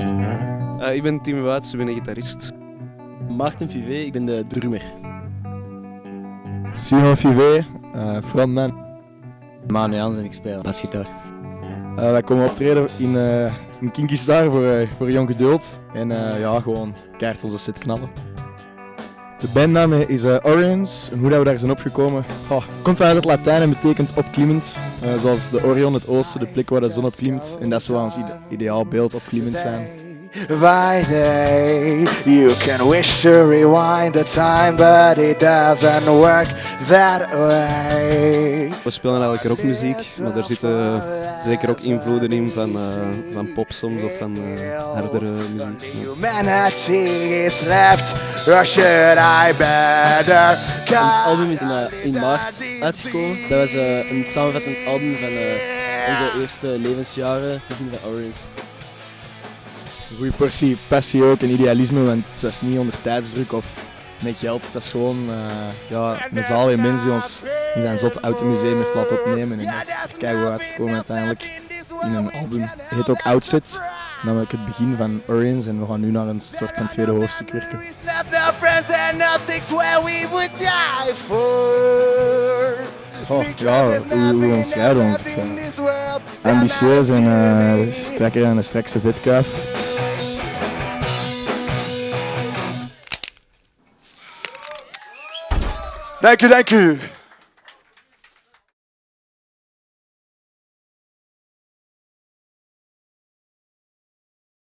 Uh, ik ben Tim Wouts, ik ben een gitarist. Maarten Vivé, ik ben de drummer. Simon Vivé, uh, frontman. Manu Jans en ik speel basgitaar. Uh, wij komen optreden in, uh, in Kinky Star voor, uh, voor Jong Geduld. En ja, gewoon keihard onze set knallen. De bandnaam is Orions. En hoe dat we daar zijn opgekomen? Komt uit het Latijn en betekent opklimmend. zoals de Orion, het oosten, de plek waar de zon op klimt. En dat wel ons ideaal beeld opklimmend zijn. By day. You can wish to rewind the time, but it doesn't work that way. We spelen eigenlijk rockmuziek, maar er zitten zeker ook invloeden in van, uh, van pop soms of van uh, hardere muziek. Humanity is left, or should I better Ons album is in, uh, in maart uitgekomen. Dat was een samenvattend album van onze eerste levensjaren, begin van Orange een goede portie passie ook en idealisme, want het was niet onder tijdsdruk of met geld. Het was gewoon uh, ja, een zaal en mensen die ons in zijn zot automuseum heeft laten opnemen. En dat is keihard uitgekomen uiteindelijk in een album. Het heet ook Outset, namelijk het begin van Orions en we gaan nu naar een soort van tweede hoofdstuk werken. Oh, ja, hoe, hoe we ons? Ambitieus en uh, strekker aan de strekste vetkuif. Thank you, thank you.